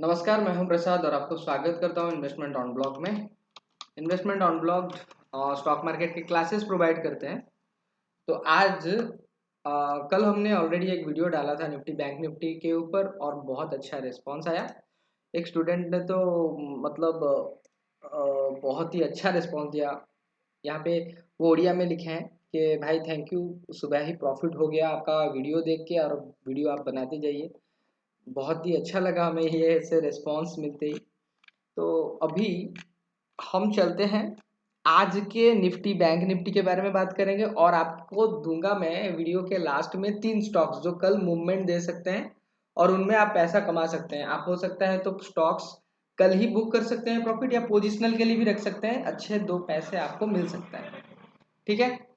नमस्कार मैं हूँ प्रसाद और आपको स्वागत करता हूँ इन्वेस्टमेंट ऑन ब्लॉग में। Investment on blog stock market के क्लासेस प्रोवाइड करते हैं। तो आज आ, कल हमने ऑलरेडी एक वीडियो डाला था निफ्टी बैंक निफ्टी के ऊपर और बहुत अच्छा रिस्पॉन्स आया। एक स्टूडेंट ने तो मतलब आ, बहुत ही अच्छा रिस्पॉन्स दिया। यहाँ पे वो ओडिया में लिखे हैं कि भाई थैंक यू सुबह ही प्रॉफिट हो गया आपका वीडियो देख के और वीडियो आप बनाते जाइए। बहुत ही अच्छा लगा हमें ये ऐसे रिस्पॉन्स मिलते ही। तो अभी हम चलते हैं। आज के निफ्टी बैंक निफ्टी के बारे में बात करेंगे और आपको दूँगा मैं वीडियो के लास्ट में तीन स्टॉक्स जो कल मूवमेंट दे सकते हैं और उनमें आप पैसा कमा सकते हैं। आप हो सकता है तो स्टॉक्स कल ही बुक कर सकते हैं प्रॉफिट या पोजिशनल के लिए भी रख सकते हैं। अच्छे दो पैसे आपको मिल सकता है। ठीक है?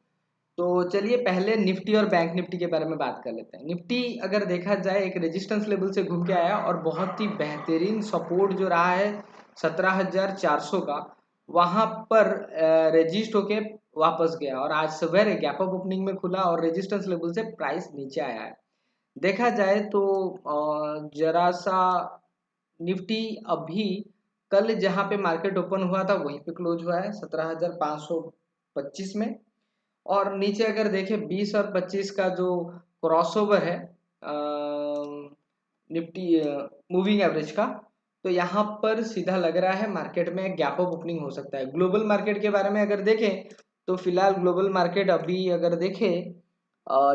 तो चलिए पहले निफ्टी और बैंक निफ्टी के बारे में बात कर लेते हैं। निफ्टी अगर देखा जाए, एक रेजिस्टेंस लेवल से घूम के आया और बहुत ही बेहतरीन सपोर्ट जो रहा है, सत्रह हज़ार चार सौ का, वहाँ पर रजिस्ट होके वापस गया और आज सवेरे गैप अप ओपनिंग में खुला और रेजिस्टेंस लेवल से प्राइस नीचे आया है। देखा जाए तो जरा सा निफ्टी अभी कल जहाँ पे मार्केट ओपन हुआ था, वहीं पे क्लोज हुआ है, सत्रह हज़ार पाँच सौ पच्चीस में। और नीचे अगर देखें 20 और 25 का जो क्रॉसओवर है निफ्टी मूविंग एवरेज का तो यहाँ पर सीधा लग रहा है मार्केट में गैप ऑफ़ ओपनिंग हो सकता है। ग्लोबल मार्केट के बारे में अगर देखें तो फ़िलहाल ग्लोबल मार्केट अभी अगर देखें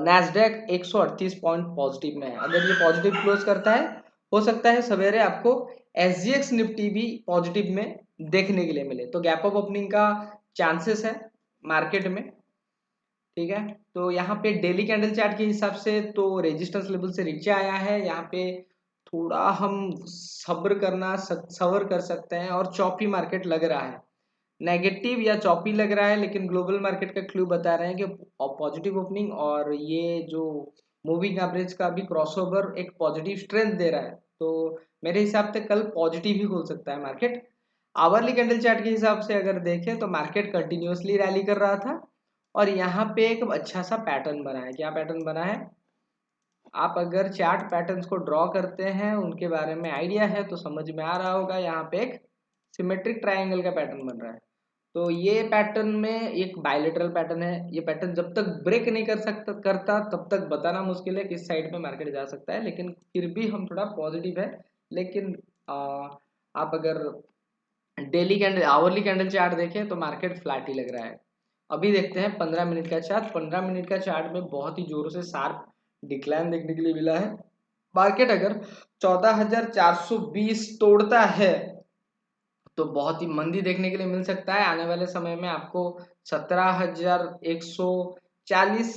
नैसडेक 138 पॉइंट पॉजिटिव में है। अगर ये पॉजिटिव क्लोज करता है, हो सकता है सवेरे आपको एस निफ्टी भी पॉजिटिव में देखने के लिए मिले। तो गैप ऑफ़ ओपनिंग का चांसेस है मार्केट में। ठीक है? तो यहाँ पे डेली कैंडल चार्ट के हिसाब से तो रेजिस्टेंस लेवल से नीचे आया है। यहाँ पे थोड़ा हम सब्र करना सबर कर सकते हैं और चौपी मार्केट लग रहा है। नेगेटिव या चौपी लग रहा है, लेकिन ग्लोबल मार्केट का क्लू बता रहे हैं कि पॉजिटिव ओपनिंग और ये जो मूविंग एवरेज का भी क्रॉसओवर एक पॉजिटिव स्ट्रेंथ दे रहा है। तो मेरे हिसाब से कल पॉजिटिव ही खोल सकता है मार्केट आवरली कैंडल चार्ट के हिसाब से अगर देखें तो मार्केट कंटिन्यूसली रैली कर रहा था। और यहाँ पे एक अच्छा सा पैटर्न बना है। क्या पैटर्न बना है? आप अगर चार्ट पैटर्न्स को ड्रॉ करते हैं उनके बारे में आइडिया है तो समझ में आ रहा होगा यहाँ पे एक सिमेट्रिक ट्राइंगल का पैटर्न बन रहा है। तो ये पैटर्न में एक बायोलेटरल पैटर्न है। ये पैटर्न जब तक ब्रेक नहीं कर सकता करता तब तक बताना मुश्किल है किस साइड में मार्केट जा सकता है लेकिन फिर भी हम थोड़ा पॉजिटिव है। लेकिन आ, आप अगर daily candle hourly candle chart देखें तो मार्केट फ्लैट ही लग रहा है। अभी देखते हैं, पंद्रह मिनट का चार्ट। पंद्रह मिनट का चार्ट में बहुत ही जोरों से शार्प डिक्लाइन देखने के लिए मिला है। मार्केट अगर चौदह तोड़ता है तो बहुत ही मंदी देखने के लिए मिल सकता है। आने वाले समय में आपको सत्रह हज़ार एक सौ चालीस,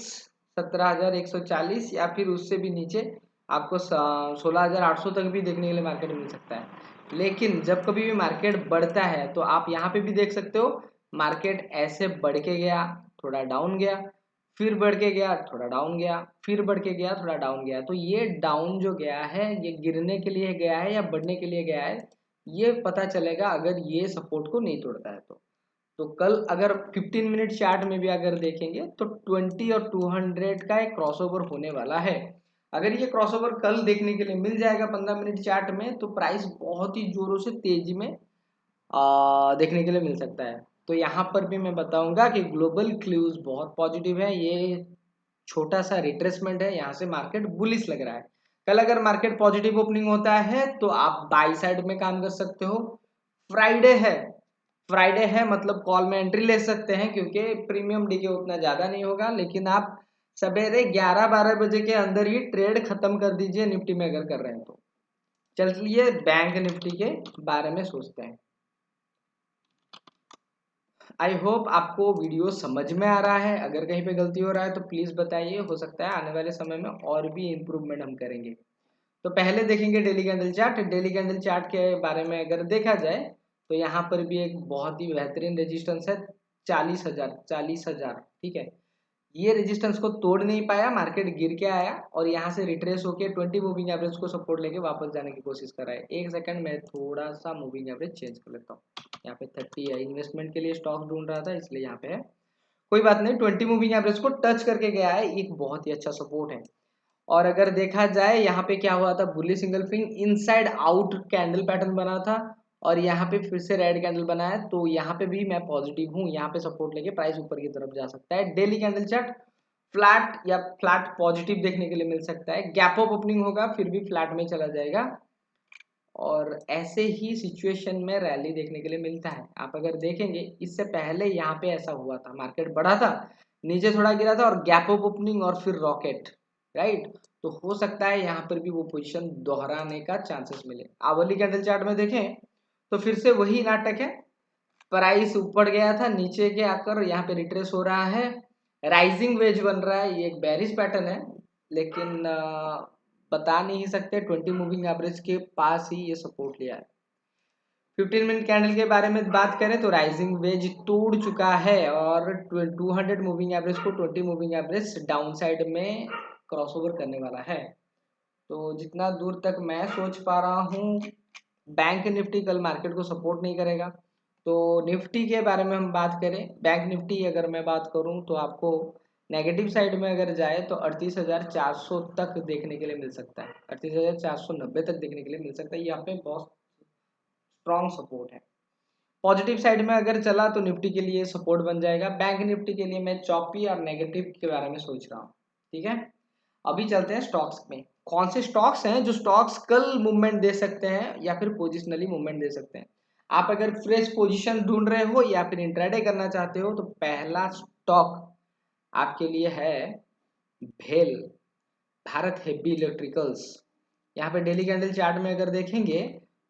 सत्रह हज़ार एक सौ चालीस या फिर उससे भी नीचे आपको सोलह हज़ार आठ सौ तक भी देखने के लिए मार्केट मिल सकता है। लेकिन जब कभी भी मार्केट बढ़ता है तो आप यहाँ पे भी देख सकते हो मार्केट ऐसे बढ़ के गया थोड़ा डाउन गया फिर बढ़ के गया थोड़ा डाउन गया फिर बढ़ के गया थोड़ा डाउन गया। तो ये डाउन जो गया है ये गिरने के लिए गया है या बढ़ने के लिए गया है ये पता चलेगा अगर ये सपोर्ट को नहीं तोड़ता है तो। तो कल अगर 15 मिनट चार्ट में भी अगर देखेंगे तो 20 और 200 का एक क्रॉसओवर होने वाला है। अगर ये क्रॉसओवर कल देखने के लिए मिल जाएगा 15 मिनट चार्ट में तो प्राइस बहुत ही जोरों से तेज़ी में आ, देखने के लिए मिल सकता है। तो यहाँ पर भी मैं बताऊँगा कि ग्लोबल क्लूज बहुत पॉजिटिव है। ये छोटा सा रिट्रेसमेंट है। यहाँ से मार्केट बुलिस लग रहा है। कल अगर मार्केट पॉजिटिव ओपनिंग होता है तो आप बाई साइड में काम कर सकते हो। फ्राइडे है। फ्राइडे है मतलब कॉल में एंट्री ले सकते हैं, क्योंकि प्रीमियम डी के उतना ज़्यादा नहीं होगा। लेकिन आप सवेरे 11-12 बजे के अंदर ही ट्रेड खत्म कर दीजिए, निफ्टी में अगर कर रहे हैं तो। चलिए बैंक निफ्टी के बारे में सोचते हैं। आई होप आपको वीडियो समझ में आ रहा है। अगर कहीं पे गलती हो रहा है तो प्लीज़ बताइए। हो सकता है आने वाले समय में और भी इम्प्रूवमेंट हम करेंगे। तो पहले देखेंगे daily candle chart daily candle chart के बारे में अगर देखा जाए तो यहाँ पर भी एक बहुत ही बेहतरीन रेजिस्टेंस है। चालीस हज़ार चालीस हज़ार, ठीक है? ये रेजिस्टेंस को तोड़ नहीं पाया मार्केट गिर के आया और यहाँ से रिट्रेस होके 20 मूविंग एवरेज को सपोर्ट लेके वापस जाने की कोशिश कर रहा है। एक सेकंड मैं थोड़ा सा मूविंग एवरेज चेंज कर लेता हूँ। यहाँ पे 30 है इन्वेस्टमेंट के लिए स्टॉक ढूंढ रहा था, इसलिए यहाँ पे है। कोई बात नहीं ट्वेंटी मूविंग एवरेज को टच करके गया है, एक बहुत ही अच्छा सपोर्ट है। और अगर देखा जाए, यहाँ पे क्या हुआ था bullish engulfing inside out candle pattern बना था। और यहाँ पे फिर से रेड कैंडल बना है तो यहाँ पे भी मैं पॉजिटिव हूँ, यहाँ पे सपोर्ट लेके प्राइस ऊपर की तरफ़ जा सकता है। डेली कैंडल चार्ट फ्लैट या फ्लैट पॉजिटिव देखने के लिए मिल सकता है। गैप ऑफ़ ओपनिंग होगा, फिर भी फ्लैट में चला जाएगा। और ऐसे ही सिचुएशन में रैली देखने के लिए मिलता है। आप अगर देखेंगे, इससे पहले यहाँ पे ऐसा हुआ था। मार्केट बढ़ा था, नीचे थोड़ा गिरा था और गैप ऑफ़ ओपनिंग और फिर रॉकेट राइट तो हो सकता है यहाँ पर भी वो पोजिशन दोहराने का चांसेस मिले। आवली कैंडल चार्ट में देखें तो फिर से वही नाटक है। प्राइस ऊपर गया था, नीचे के आकर यहाँ पे रिट्रेस हो रहा है। राइजिंग वेज बन रहा है, ये एक बैरिज पैटर्न है। लेकिन बता नहीं सकते, ट्वेंटी मूविंग एवरेज के पास ही ये सपोर्ट लिया है। फिफ्टीन मिनट कैंडल के बारे में बात करें तो राइजिंग वेज तोड़ चुका है और टू हंड्रेड मूविंग एवरेज को twenty moving average down side में क्रॉसओवर करने वाला है। तो जितना दूर तक मैं सोच पा रहा हूँ बैंक निफ्टी कल मार्केट को सपोर्ट नहीं करेगा। तो निफ्टी के बारे में हम बात करें। बैंक निफ्टी अगर मैं बात करूँ तो आपको नेगेटिव साइड में अगर जाए तो अड़तीस हज़ार चार सौ तक देखने के लिए मिल सकता है। अड़तीस हज़ार चार सौ नब्बे तक देखने के लिए मिल सकता है। यहाँ पे बहुत स्ट्रॉन्ग सपोर्ट है। पॉजिटिव साइड में अगर चला तो निफ्टी के लिए सपोर्ट बन जाएगा। बैंक निफ्टी के लिए मैं चौपी और नेगेटिव के बारे में सोच रहा हूँ। ठीक है? अभी चलते हैं स्टॉक्स में। कौन से स्टॉक्स हैं जो स्टॉक्स कल मूवमेंट दे सकते हैं या फिर पोजिशनली मूवमेंट दे सकते हैं? आप अगर फ्रेश पोजीशन ढूंढ रहे हो या फिर इंट्राडे करना चाहते हो तो पहला स्टॉक आपके लिए है भेल। भारत हेवी इलेक्ट्रिकल्स यहाँ पे डेली कैंडल चार्ट में अगर देखेंगे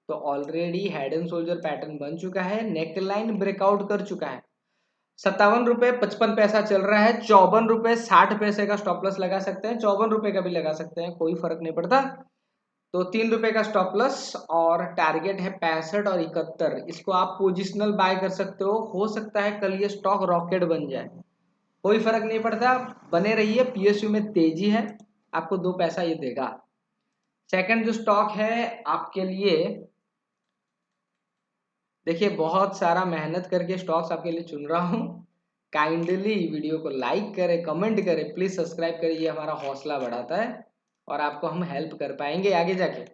तो already head and shoulder pattern बन चुका है नेकलाइन ब्रेकआउट कर चुका है। सत्तावन रुपए पचपन पैसा चल रहा है, चौवन रुपए साठ पैसे का स्टॉप लॉस लगा सकते हैं, चौवन रुपए का भी लगा सकते हैं, कोई फ़र्क नहीं पड़ता। तो तीन रुपए का स्टॉप लॉस और टारगेट है पैंसठ और इकहत्तर, इसको आप पोजिशनल बाय कर सकते हो हो सकता है कल ये स्टॉक रॉकेट बन जाए। कोई फ़र्क नहीं पड़ता, बने रहिए पीएसयू में तेज़ी है, आपको दो पैसा ये देगा। सेकंड जो स्टॉक है, आपके लिए देखिए, बहुत सारा मेहनत करके स्टॉक्स आपके लिए चुन रहा हूँ। काइंडली वीडियो को लाइक करें कमेंट करें प्लीज़ सब्सक्राइब करें, ये हमारा हौसला बढ़ाता है और आपको हम हेल्प कर पाएँगे आगे जाके।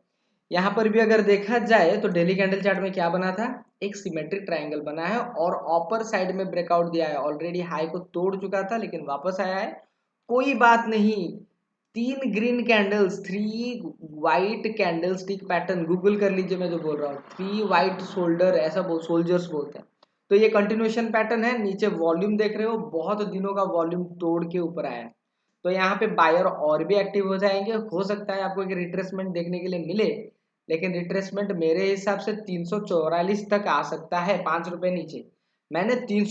यहाँ पर भी अगर देखा जाए तो डेली कैंडल चार्ट में क्या बना था? एक सिमेट्रिक ट्राइंगल बना है और अपर साइड में ब्रेकआउट दिया है। ऑलरेडी हाई को तोड़ चुका था, लेकिन वापस आया है। कोई बात नहीं तीन green candles three white candlestick pattern Google कर लीजिए मैं जो बोल रहा हूँ। थ्री वाइट शोल्डर ऐसा बोल सोल्जर्स बोलते हैं। तो ये कंटिन्यूशन पैटर्न है, नीचे वॉल्यूम देख रहे हो, बहुत दिनों का वॉल्यूम तोड़ के ऊपर आया है। तो यहाँ पे बायर और भी एक्टिव हो जाएँगे। हो सकता है आपको एक रिट्रेसमेंट देखने के लिए मिले, लेकिन रिट्रेसमेंट मेरे हिसाब से तीन तक आ सकता है, पाँच रुपये नीचे। मैंने तीन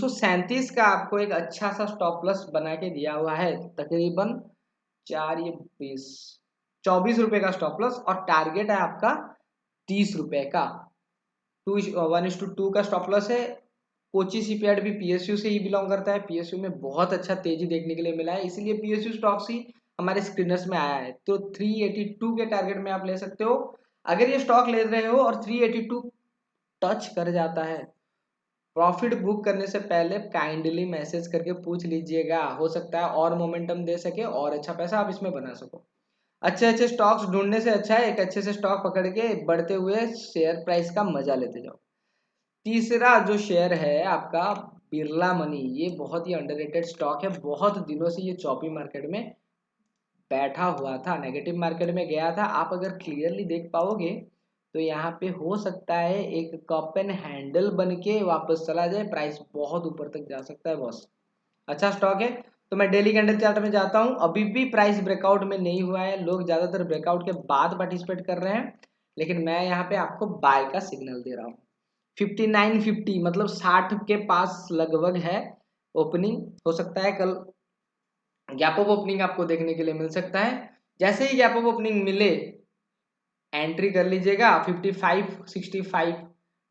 का आपको एक अच्छा सा स्टॉप प्लस बना के दिया हुआ है, तकरीबन चार ये बीस चौबीस रुपए का स्टॉप प्लस और टारगेट है आपका तीस रुपए का। Two one is two two का स्टॉप लॉस है। कोची सी सीपीआर भी पीएसयू से ही बिलोंग करता है। पीएसयू में बहुत अच्छा तेज़ी देखने के लिए मिला है। इसीलिए पीएसयू स्टॉक्स ही हमारे स्क्रीनर्स में आया है। तो 382 के टारगेट में आप ले सकते हो। अगर ये स्टॉक ले रहे हो और 382 टच कर जाता है प्रॉफिट बुक करने से पहले काइंडली मैसेज करके पूछ लीजिएगा। हो सकता है और मोमेंटम दे सके और अच्छा पैसा आप इसमें बना सको। अच्छे अच्छे स्टॉक्स ढूँढने से अच्छा है, एक अच्छे से स्टॉक पकड़ के बढ़ते हुए शेयर प्राइस का मज़ा लेते जाओ। तीसरा जो शेयर है आपका बिरला मनी, ये बहुत ही अंडररेटेड स्टॉक है। बहुत दिनों से ये चौपी मार्केट में बैठा हुआ था नेगेटिव मार्केट में गया था। आप अगर क्लियरली देख पाओगे तो यहाँ पे हो सकता है एक कप एंड हैंडल बन के वापस चला जाए। प्राइस बहुत ऊपर तक जा सकता है बॉस अच्छा स्टॉक है? तो मैं डेली कैंडल चार्ट में जाता हूँ। अभी भी प्राइस ब्रेकआउट में नहीं हुआ है। लोग ज़्यादातर ब्रेकआउट के बाद पार्टिसिपेट कर रहे हैं। लेकिन मैं यहाँ पे आपको बाय का सिग्नल दे रहा हूँ। फिफ्टी नाइन फिफ्टी मतलब साठ के पास लगभग है ओपनिंग हो सकता है कल गैप ऑफ़ ओपनिंग आपको देखने के लिए मिल सकता है। जैसे ही गैप ऑफ़ ओपनिंग मिले एंट्री कर लीजिएगा fifty five sixty five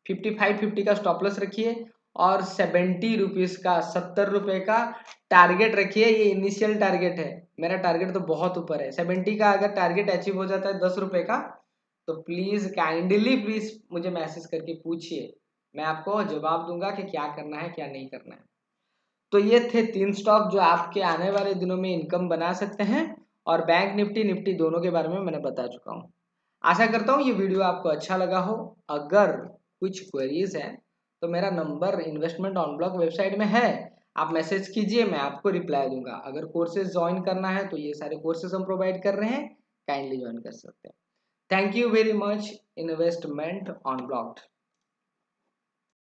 fifty five fifty का स्टॉप लॉस रखिए और सेवेंटी रुपीज़ का, सत्तर रुपये का टारगेट रखिए, ये इनिशियल टारगेट है। मेरा टारगेट तो बहुत ऊपर है। सेवेंटी का अगर टारगेट अचीव हो जाता है दस रुपये का तो प्लीज़ काइंडली प्लीज़ मुझे मैसेज करके पूछिए। मैं आपको जवाब दूँगा कि क्या करना है, क्या नहीं करना है। तो ये थे तीन स्टॉक जो आपके आने वाले दिनों में इनकम बना सकते हैं और बैंक निफ्टी निफ्टी दोनों के बारे में मैंने बता चुका हूँ। आशा करता हूँ ये वीडियो आपको अच्छा लगा हो। अगर कुछ क्वेरीज है तो मेरा number investment on blog website में है। आप मैसेज कीजिए, मैं आपको रिप्लाई दूँगा। अगर कोर्सेज ज्वाइन करना है तो ये सारे कोर्सेज हम प्रोवाइड कर रहे हैं। काइंडली ज्वाइन कर सकते हैं। Thank you very much investment on blog